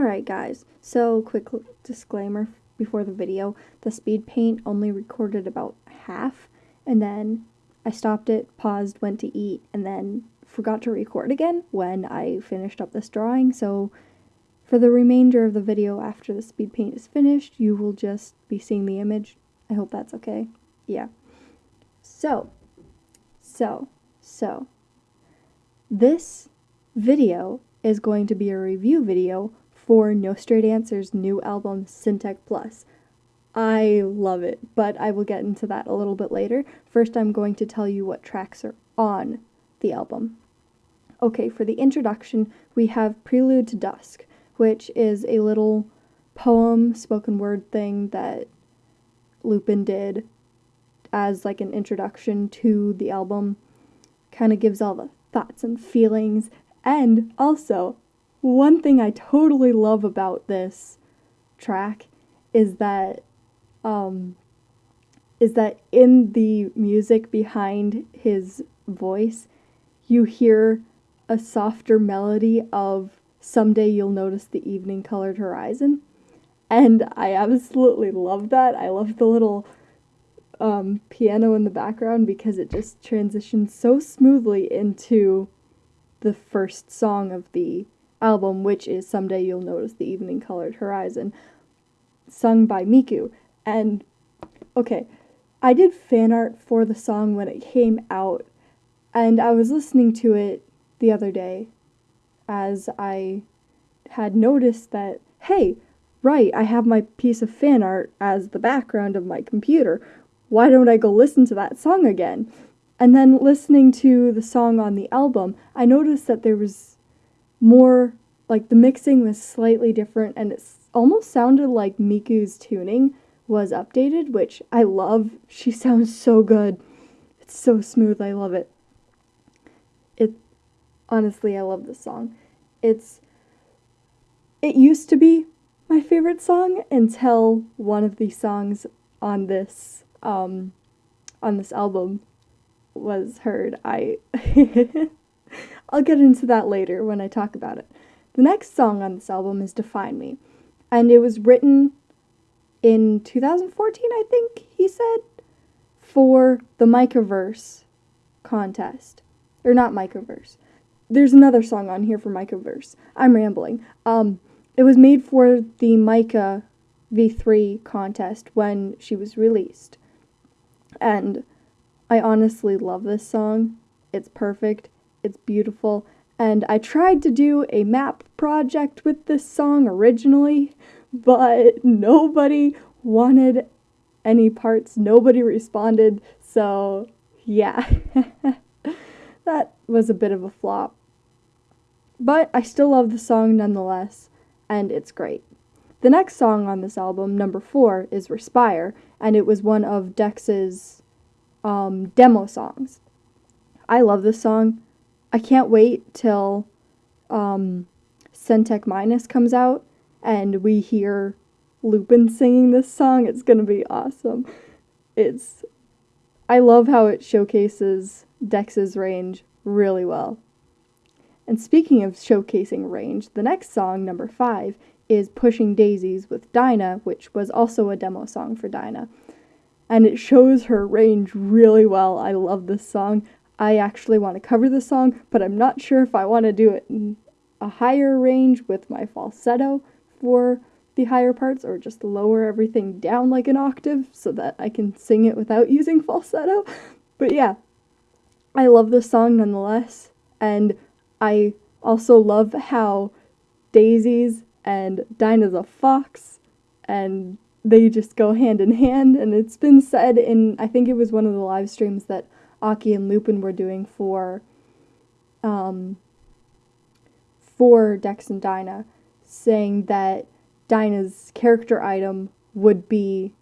Alright guys, so quick disclaimer before the video. The speed paint only recorded about half and then I stopped it, paused, went to eat, and then forgot to record again when I finished up this drawing. So for the remainder of the video after the speed paint is finished, you will just be seeing the image. I hope that's okay. Yeah. So, so, so, this video is going to be a review video for No Straight Answers' new album, Syntech Plus. I love it, but I will get into that a little bit later. First, I'm going to tell you what tracks are on the album. Okay, for the introduction, we have Prelude to Dusk, which is a little poem, spoken word thing that Lupin did as like an introduction to the album. Kind of gives all the thoughts and feelings. And also, one thing I totally love about this track is that um, is that in the music behind his voice, you hear a softer melody of Someday You'll Notice the Evening Colored Horizon. And I absolutely love that. I love the little um, piano in the background because it just transitions so smoothly into the first song of the album, which is Someday You'll Notice the Evening Colored Horizon, sung by Miku. And, okay, I did fan art for the song when it came out, and I was listening to it the other day as I had noticed that, hey, right, I have my piece of fan art as the background of my computer. Why don't I go listen to that song again? And then listening to the song on the album, I noticed that there was more like the mixing was slightly different and it almost sounded like Miku's tuning was updated, which I love. She sounds so good. It's so smooth. I love it. It honestly, I love this song. It's it used to be my favorite song until one of the songs on this um on this album was heard. I I'll get into that later when I talk about it. The next song on this album is Define Me, and it was written in 2014, I think he said, for the Micaverse contest. Or not Micaverse. There's another song on here for Micaverse. I'm rambling. Um, it was made for the Miku V3 contest when she was released. And I honestly love this song. It's perfect. It's beautiful. And I tried to do a map project with this song originally, but nobody wanted any parts. Nobody responded. So, yeah. that was a bit of a flop. But I still love the song nonetheless, and it's great. The next song on this album, number four, is Respire, and it was one of Dex's um, demo songs. I love this song. I can't wait till um, Syntech Minus comes out and we hear Lupin singing this song. It's gonna be awesome. It's I love how it showcases Dex's range really well. And speaking of showcasing range, the next song, number five, is Pushing Daisies with Daina, which was also a demo song for Daina. And it shows her range really well. I love this song. I actually want to cover the song, but I'm not sure if I want to do it in a higher range with my falsetto for the higher parts or just lower everything down like an octave so that I can sing it without using falsetto. But yeah, I love this song nonetheless, and I also love how Daisies and Daina's a fox, and they just go hand in hand. And it's been said in, I think it was one of the live streams that Aki and Lupin were doing for um, for Dex and Daina, saying that Daina's character item would be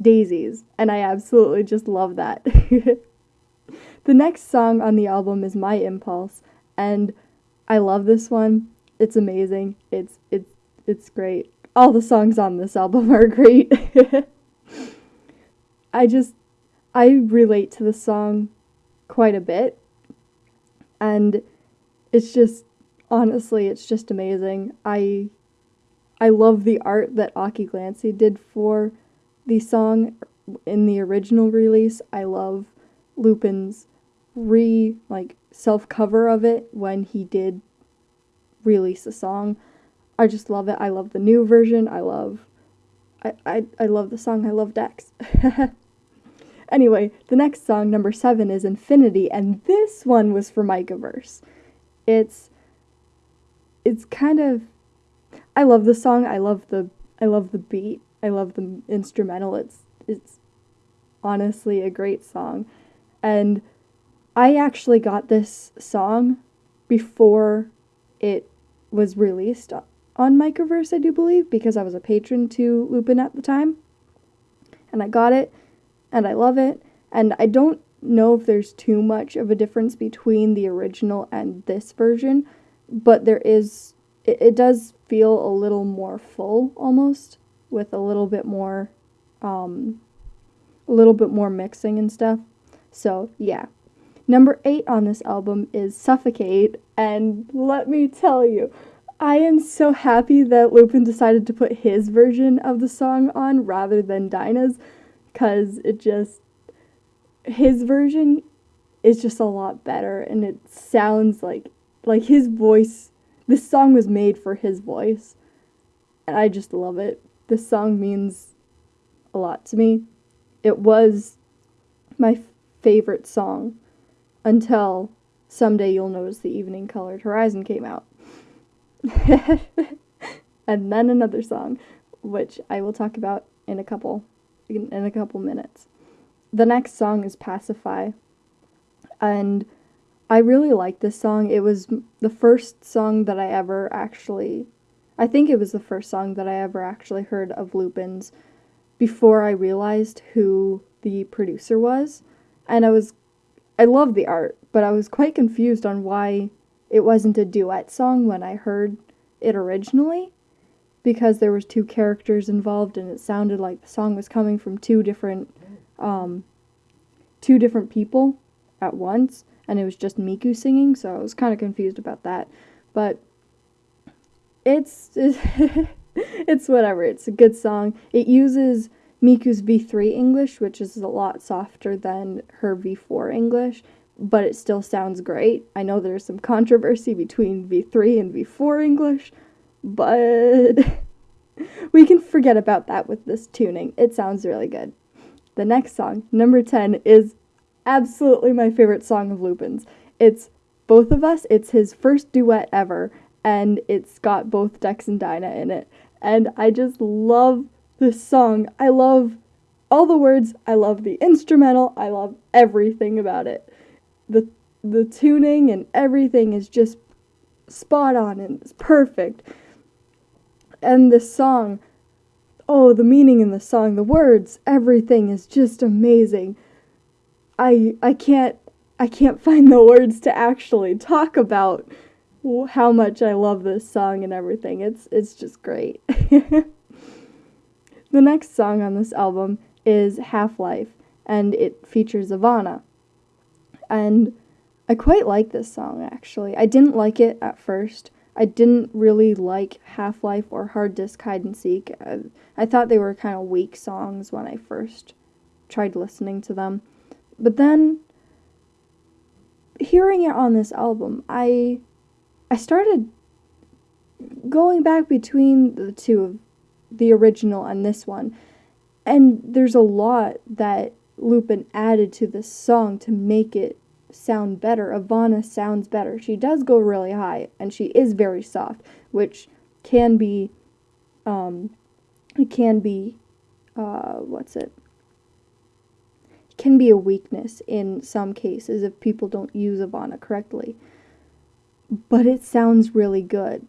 daisies, and I absolutely just love that. the next song on the album is My Impulse, and I love this one. It's amazing. It's it's it's great. All the songs on this album are great. I just I relate to the song quite a bit. And it's just honestly, it's just amazing. I I love the art that Aki Glancy did for the song in the original release. I love Lupin's re like self cover of it when he did release the song. I just love it. I love the new version. I love I I, I love the song. I love Dex. anyway, the next song, number seven, is Infinity, and this one was for Micaverse. It's it's kind of I love the song. I love the I love the beat. I love the instrumental. It's it's honestly a great song. And I actually got this song before it was released on Micaverse, I do believe, because I was a patron to Lupin at the time. And I got it, and I love it. And I don't know if there's too much of a difference between the original and this version, but there is, it, it does feel a little more full almost, with a little bit more, um, a little bit more mixing and stuff. So, yeah. Number eight on this album is Suffocate, and let me tell you, I am so happy that Lupin decided to put his version of the song on rather than Daina's, because it just. His version is just a lot better, and it sounds like. Like his voice. This song was made for his voice, and I just love it. This song means a lot to me. It was my favorite song until someday you'll notice the evening colored horizon came out. and then another song, which I will talk about in a couple in, in a couple minutes. The next song is Pacify. And I really like this song. It was the first song that I ever actually I think it was the first song that I ever actually heard of Lupin's before I realized who the producer was. And I was I love the art, but I was quite confused on why it wasn't a duet song when I heard it originally because there was two characters involved and it sounded like the song was coming from two different um, two different people at once and it was just Miku singing, so I was kind of confused about that. But it's it's whatever. It's a good song. It uses Miku's V3 English, which is a lot softer than her V4 English, but it still sounds great. I know there's some controversy between V3 and V4 English, but we can forget about that with this tuning. It sounds really good. The next song, number 10, is absolutely my favorite song of Lupin's. It's Both of Us, it's his first duet ever, and it's got both Dex and Daina in it. And I just love this song. I love all the words, I love the instrumental, I love everything about it. The the tuning and everything is just spot on and it's perfect. And the song, oh, the meaning in the song, the words, everything is just amazing. I I can't I can't find the words to actually talk about how much I love this song and everything. It's it's just great. The next song on this album is Half Life, and it features Avanna. And I quite like this song actually. I didn't like it at first. I didn't really like Half Life or Hard Disk Hide and Seek. I, I thought they were kind of weak songs when I first tried listening to them. But then hearing it on this album, I I started going back between the two of the original and this one. And there's a lot that Lupin added to this song to make it sound better. Avanna sounds better. She does go really high and she is very soft, which can be um it can be uh what's it? can be a weakness in some cases if people don't use Avanna correctly. But it sounds really good.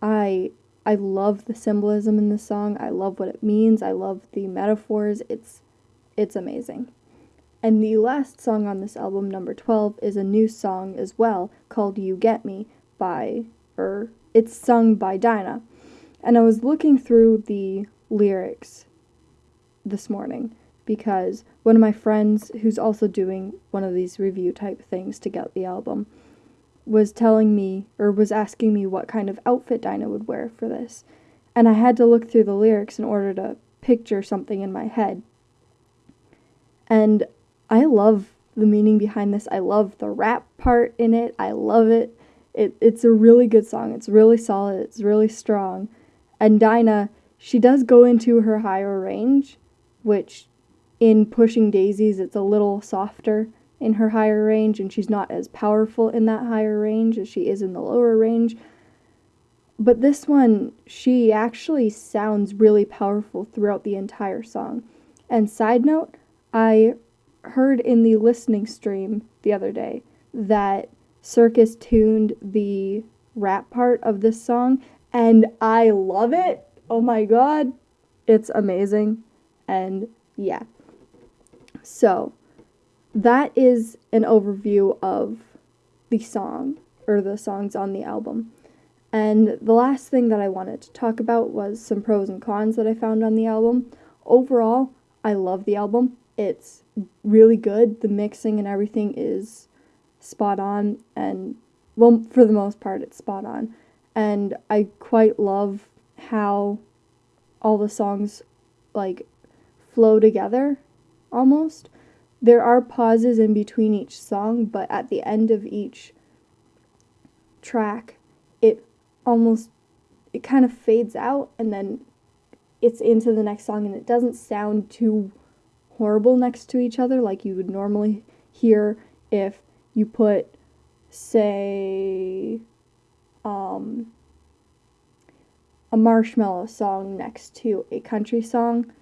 I I love the symbolism in this song. I love what it means. I love the metaphors. It's it's amazing. And the last song on this album, number 12, is a new song as well called You Get Me by or it's sung by Daina. And I was looking through the lyrics this morning because one of my friends who's also doing one of these review type things to get the album was telling me or was asking me what kind of outfit Daina would wear for this. and I had to look through the lyrics in order to picture something in my head. And I love the meaning behind this. I love the rap part in it. I love it. It it's a really good song. It's really solid. It's really strong. And Daina, she does go into her higher range, which in Pushing Daisies it's a little softer in her higher range and she's not as powerful in that higher range as she is in the lower range. But this one, she actually sounds really powerful throughout the entire song. And side note, I heard in the listening stream the other day that Circus tuned the rap part of this song, and I love it. Oh my god, it's amazing. And yeah. So, that is an overview of the song, or the songs on the album. And the last thing that I wanted to talk about was some pros and cons that I found on the album. Overall, I love the album. It's really good. The mixing and everything is spot on, and well, for the most part, it's spot on. And I quite love how all the songs like flow together almost. There are pauses in between each song, but at the end of each track, it almost it kind of fades out and then it's into the next song and it doesn't sound too horrible next to each other like you would normally hear if you put say um, a marshmallow song next to a country song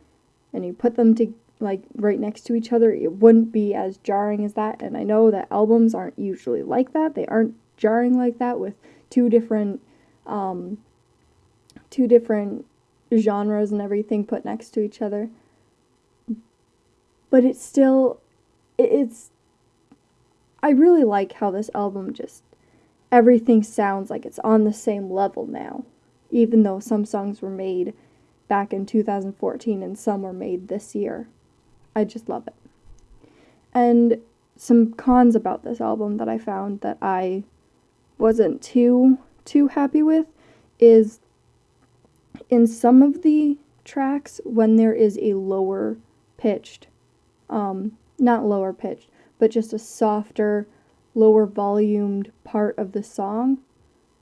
and you put them to like right next to each other it wouldn't be as jarring as that and i know that albums aren't usually like that they aren't jarring like that with two different um, two different genres and everything put next to each other. But it's still, it's, I really like how this album just, everything sounds like it's on the same level now, even though some songs were made back in 2014 and some were made this year. I just love it. And some cons about this album that I found that I wasn't too too happy with is in some of the tracks when there is a lower pitched, um, not lower pitched, but just a softer, lower volumed part of the song,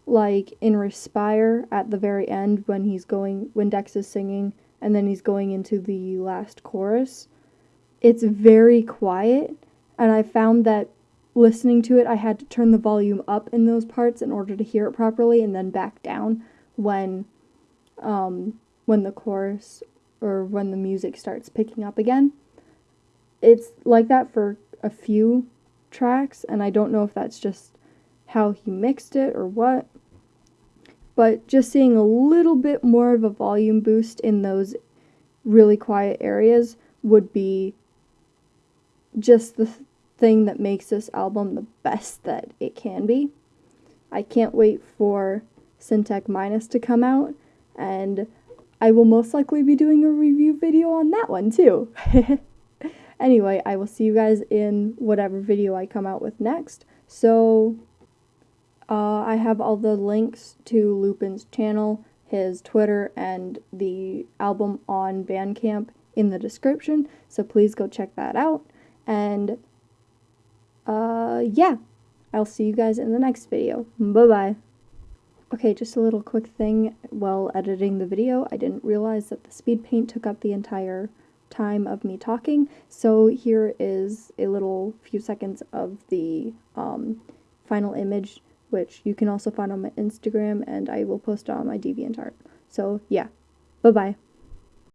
like in Respire at the very end when he's going, when Dex is singing and then he's going into the last chorus. It's very quiet, and I found that listening to it, I had to turn the volume up in those parts in order to hear it properly, and then back down when, um, when the chorus or when the music starts picking up again. It's like that for a few tracks, and I don't know if that's just how he mixed it or what. But just seeing a little bit more of a volume boost in those really quiet areas would be just the thing that makes this album the best that it can be. I can't wait for Syntech Minus to come out, and I will most likely be doing a review video on that one too. anyway, I will see you guys in whatever video I come out with next. So, uh, I have all the links to Lupin's channel, his Twitter, and the album on Bandcamp in the description, so please go check that out. And uh, yeah, I'll see you guys in the next video. Bye-bye. Okay, just a little quick thing while editing the video. I didn't realize that the speed paint took up the entire time of me talking, so here is a little few seconds of the um, final image, which you can also find on my Instagram, and I will post on my DeviantArt. So, yeah. Bye-bye.